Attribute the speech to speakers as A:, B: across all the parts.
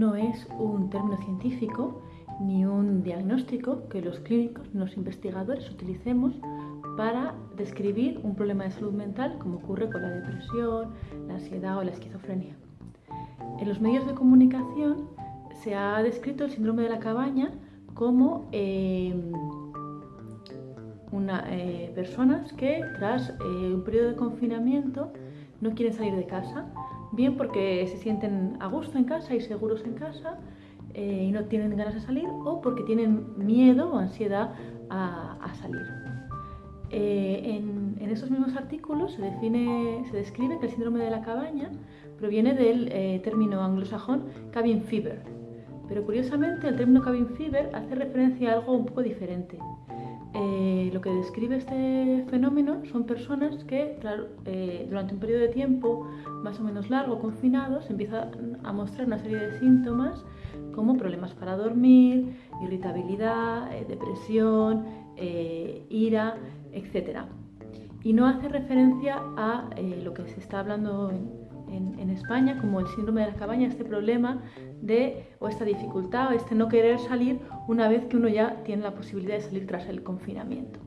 A: no es un término científico ni un diagnóstico que los clínicos, los investigadores utilicemos para describir un problema de salud mental como ocurre con la depresión, la ansiedad o la esquizofrenia. En los medios de comunicación se ha descrito el síndrome de la cabaña como eh, una, eh, personas que tras eh, un periodo de confinamiento no quieren salir de casa, bien porque se sienten a gusto en casa y seguros en casa y no tienen ganas de salir, o porque tienen miedo o ansiedad a, salir. en, en, esos mismos artículos se, define, se describe que el síndrome de la cabaña proviene del término anglosajón cabin fever, pero curiosamente el término cabin fever hace referencia a algo un poco diferente. Eh, lo que describe este fenómeno son personas que eh, durante un periodo de tiempo más o menos largo, confinados, empiezan a mostrar una serie de síntomas como problemas para dormir, irritabilidad, eh, depresión, ira, etc. Y no hace referencia a lo que se está hablando en, España como el síndrome de la cabaña, este problema de, o esta dificultad, o este no querer salir una vez que uno ya tiene la posibilidad de salir tras el confinamiento.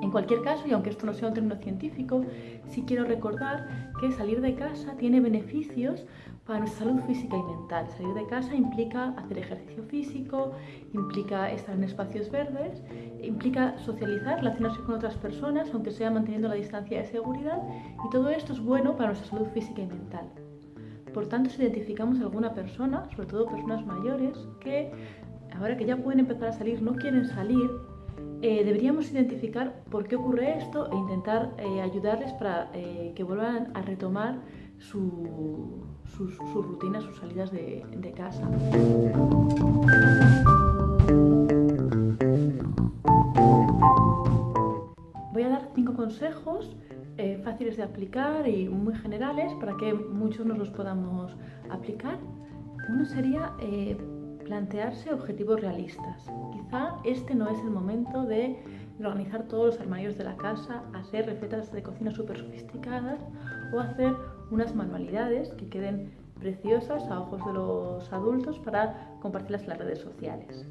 A: En cualquier caso, y aunque esto no sea un término científico, sí quiero recordar que salir de casa tiene beneficios para nuestra salud física y mental. Salir de casa implica hacer ejercicio físico, implica estar en espacios verdes, implica socializar, relacionarse con otras personas, aunque sea manteniendo la distancia de seguridad, y todo esto es bueno para nuestra salud física y mental. Por tanto, si identificamos a alguna persona, sobre todo personas mayores, que ahora que ya pueden empezar a salir no quieren salir, eh, deberíamos identificar por qué ocurre esto e intentar eh, ayudarles para eh, que vuelvan a retomar su, sus, rutinas, sus salidas de, casa. Voy a dar cinco consejos eh, fáciles de aplicar y muy generales para que muchos nos los podamos aplicar. Uno sería plantearse objetivos realistas. Quizá este no es el momento de organizar todos los armarios de la casa, hacer recetas de cocina súper sofisticadas o hacer unas manualidades que queden preciosas a ojos de los adultos para compartirlas en las redes sociales.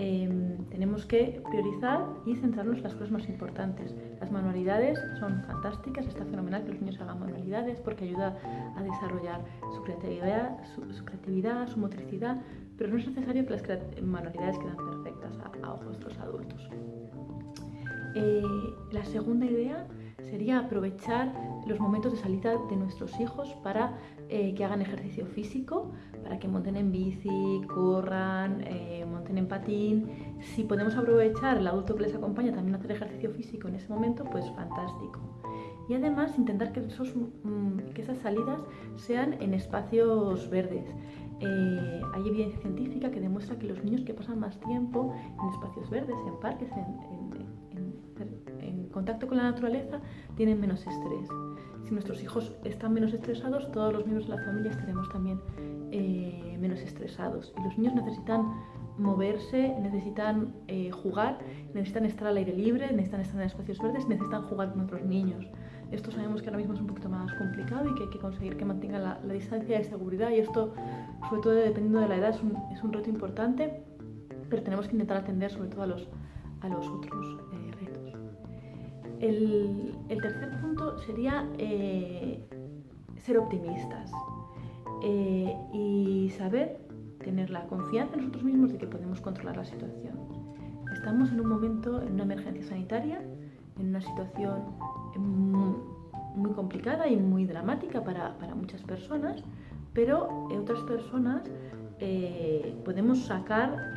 A: Em, tenemos que priorizar y centrarnos en las cosas más importantes. Las manualidades son fantásticas, está fenomenal que los niños hagan manualidades porque ayuda a desarrollar su creatividad, su, creatividad, su motricidad, pero no es necesario que las manualidades quedan perfectas a, ojos de los adultos. Eh, la segunda idea sería aprovechar los momentos de salida de nuestros hijos para eh, que hagan ejercicio físico, para que monten en bici, corran, eh, monten en patín. Si podemos aprovechar el adulto que les acompaña también a hacer ejercicio físico en ese momento, pues fantástico. Y además intentar que, esos, mm, que esas salidas sean en espacios verdes. Eh, hay evidencia científica que demuestra que los niños que pasan más tiempo en espacios verdes, en parques, en contacto con la naturaleza tienen menos estrés. Si nuestros hijos están menos estresados, todos los miembros de la familia estaremos también eh, menos estresados. Y los niños necesitan moverse, necesitan eh, jugar, necesitan estar al aire libre, necesitan estar en espacios verdes, necesitan jugar con otros niños. Esto sabemos que ahora mismo es un poquito más complicado y que hay que conseguir que mantengan la, distancia de seguridad y esto, sobre todo dependiendo de la edad, es un, es un, reto importante, pero tenemos que intentar atender sobre todo a los, a los otros. Eh, el, tercer punto sería eh, ser optimistas eh, y saber tener la confianza en nosotros mismos de que podemos controlar la situación. Estamos en un momento, en una emergencia sanitaria, en una situación muy complicada y muy dramática para, muchas personas, pero otras personas eh, podemos sacar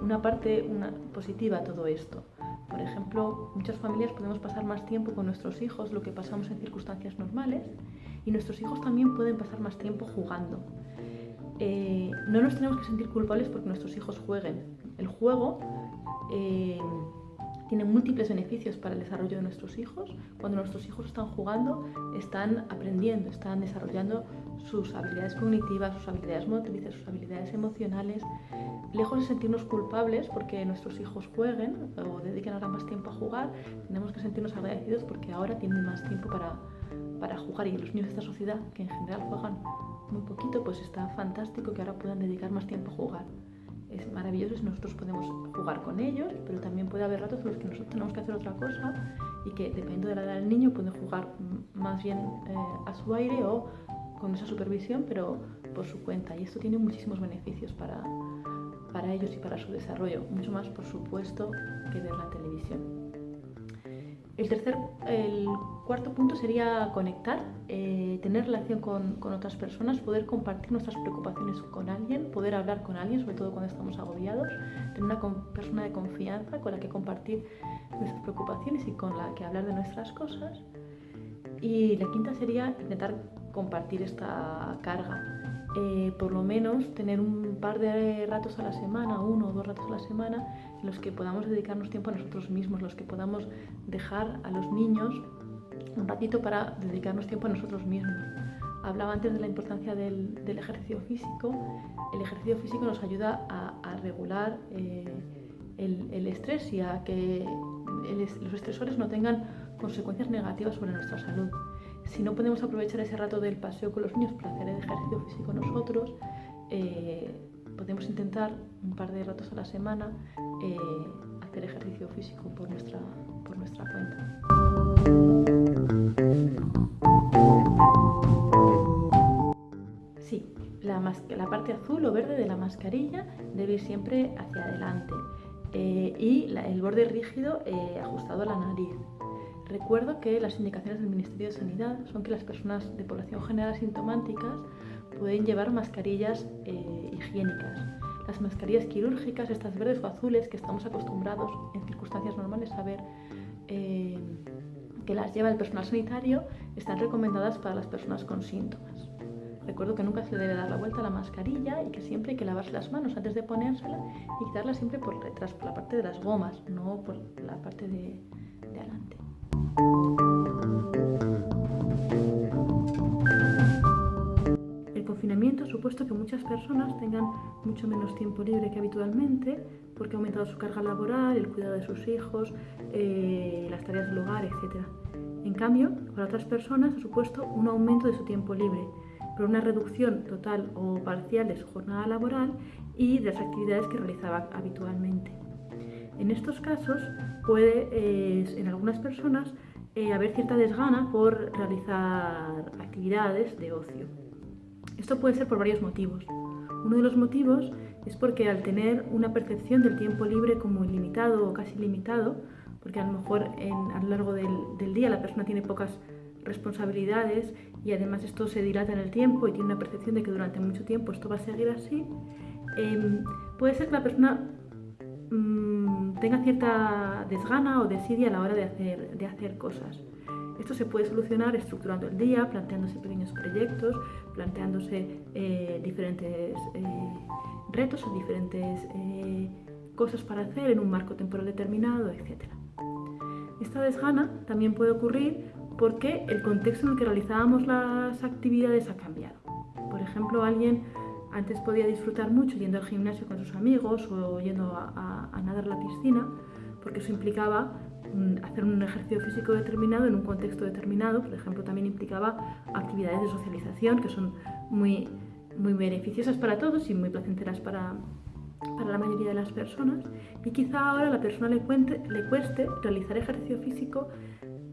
A: una parte positiva a todo esto. Por ejemplo, muchas familias podemos pasar más tiempo con nuestros hijos, lo que pasamos en circunstancias normales, y nuestros hijos también pueden pasar más tiempo jugando. Eh, no nos tenemos que sentir culpables porque nuestros hijos jueguen. El juego eh, tiene múltiples beneficios para el desarrollo de nuestros hijos. Cuando nuestros hijos están jugando, están aprendiendo, están desarrollando sus habilidades cognitivas, sus habilidades motrices, sus habilidades emocionales, lejos de sentirnos culpables porque nuestros hijos jueguen o dediquen ahora más tiempo a jugar, tenemos que sentirnos agradecidos porque ahora tienen más tiempo para, para jugar y los niños de esta sociedad, que en general juegan muy poquito, pues está fantástico que ahora puedan dedicar más tiempo a jugar. Es maravilloso si nosotros podemos jugar con ellos, pero también puede haber ratos en los que nosotros tenemos que hacer otra cosa y que dependiendo de la edad del niño pueden jugar más bien eh, a su aire o con esa supervisión, pero por su cuenta. Y esto tiene muchísimos beneficios para, para ellos y para su desarrollo, mucho más por supuesto que ver la televisión. El tercer, el cuarto punto sería conectar, eh, tener relación con, con, otras personas, poder compartir nuestras preocupaciones con alguien, poder hablar con alguien, sobre todo cuando estamos agobiados, tener una persona de confianza con la que compartir nuestras preocupaciones y con la que hablar de nuestras cosas. Y la quinta sería intentar compartir esta carga. Eh, por lo menos tener un par de ratos a la semana, uno o dos ratos a la semana, en los que podamos dedicarnos tiempo a nosotros mismos, los que podamos dejar a los niños un ratito para dedicarnos tiempo a nosotros mismos. Hablaba antes de la importancia del, ejercicio físico. El ejercicio físico nos ayuda a, regular eh, el, estrés y a que los estresores no tengan consecuencias negativas sobre nuestra salud. Si no podemos aprovechar ese rato del paseo con los niños para hacer el ejercicio físico nosotros, eh, podemos intentar un par de ratos a la semana eh, hacer ejercicio físico por nuestra, por nuestra cuenta. Sí, la, parte azul o verde de la mascarilla debe ir siempre hacia adelante eh, y el borde rígido ajustado a la nariz. Recuerdo que las indicaciones del Ministerio de Sanidad son que las personas de población general asintomáticas pueden llevar mascarillas eh, higiénicas. Las mascarillas quirúrgicas, estas verdes o azules que estamos acostumbrados en circunstancias normales a ver eh, que las lleva el personal sanitario, están recomendadas para las personas con síntomas. Recuerdo que nunca se le debe dar la vuelta a la mascarilla y que siempre hay que lavarse las manos antes de ponérsela y quitarla siempre por detrás, por la parte de las gomas, no por la parte de, de adelante. El confinamiento ha supuesto que muchas personas tengan mucho menos tiempo libre que habitualmente porque ha aumentado su carga laboral, el cuidado de sus hijos, eh, las tareas del hogar, etc. En cambio, para otras personas ha supuesto un aumento de su tiempo libre, por una reducción total o parcial de su jornada laboral y de las actividades que realizaba habitualmente. En estos casos puede, eh, en algunas personas, eh, haber cierta desgana por realizar actividades de ocio. Esto puede ser por varios motivos. Uno de los motivos es porque al tener una percepción del tiempo libre como ilimitado o casi limitado, porque a lo mejor a lo largo del, día la persona tiene pocas responsabilidades y además esto se dilata en el tiempo y tiene una percepción de que durante mucho tiempo esto va a seguir así, em, puede ser que la persona tenga cierta desgana o desidia a la hora de hacer, de hacer cosas. Esto se puede solucionar estructurando el día, planteándose pequeños proyectos, planteándose eh, diferentes eh, retos o diferentes eh, cosas para hacer en un marco temporal determinado, etc. Esta desgana también puede ocurrir porque el contexto en el que realizábamos las actividades ha cambiado. Por ejemplo, alguien antes podía disfrutar mucho yendo al gimnasio con sus amigos o yendo a, nadar a la piscina, porque eso implicaba mm, hacer un ejercicio físico determinado en un contexto determinado. Por ejemplo, también implicaba actividades de socialización que son muy, muy beneficiosas para todos y muy placenteras para, para la mayoría de las personas. Y quizá ahora a la persona le, le cueste realizar ejercicio físico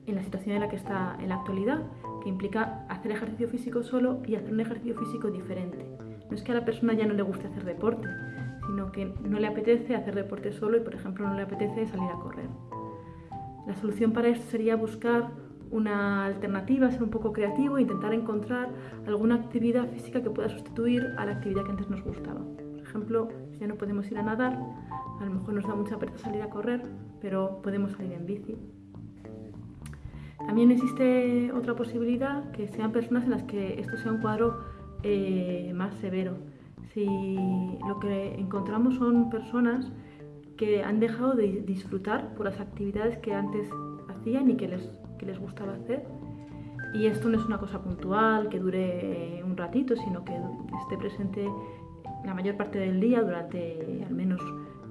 A: en la situación en la que está en la actualidad, que implica hacer ejercicio físico solo y hacer un ejercicio físico diferente. No es que a la persona ya no le guste hacer deporte, sino que no le apetece hacer deporte solo y, por ejemplo, no le apetece salir a correr. La solución para esto sería buscar una alternativa, ser un poco creativo e intentar encontrar alguna actividad física que pueda sustituir a la actividad que antes nos gustaba. Por ejemplo, si ya no podemos ir a nadar, a lo mejor nos da mucha pereza salir a correr, pero podemos salir en bici. También existe otra posibilidad, que sean personas en las que esto sea un cuadro eh, más severo. Si lo que encontramos son personas que han dejado de disfrutar por las actividades que antes hacían y que les, les gustaba hacer, Y esto no es una cosa puntual, que dure un ratito, sino que esté presente la mayor parte del día, durante al menos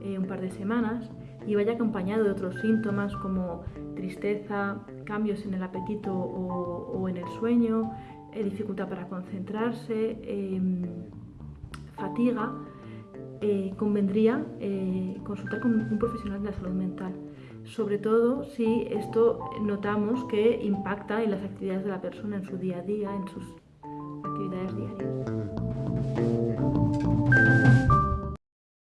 A: eh, un par de semanas, y vaya acompañado de otros síntomas como tristeza, cambios en el apetito o, en el sueño, eh, dificultad para concentrarse, em, fatiga, eh, convendría consultar con un profesional de la salud mental sobre todo si esto notamos que impacta en las actividades de la persona, en su día a día, en sus actividades diarias.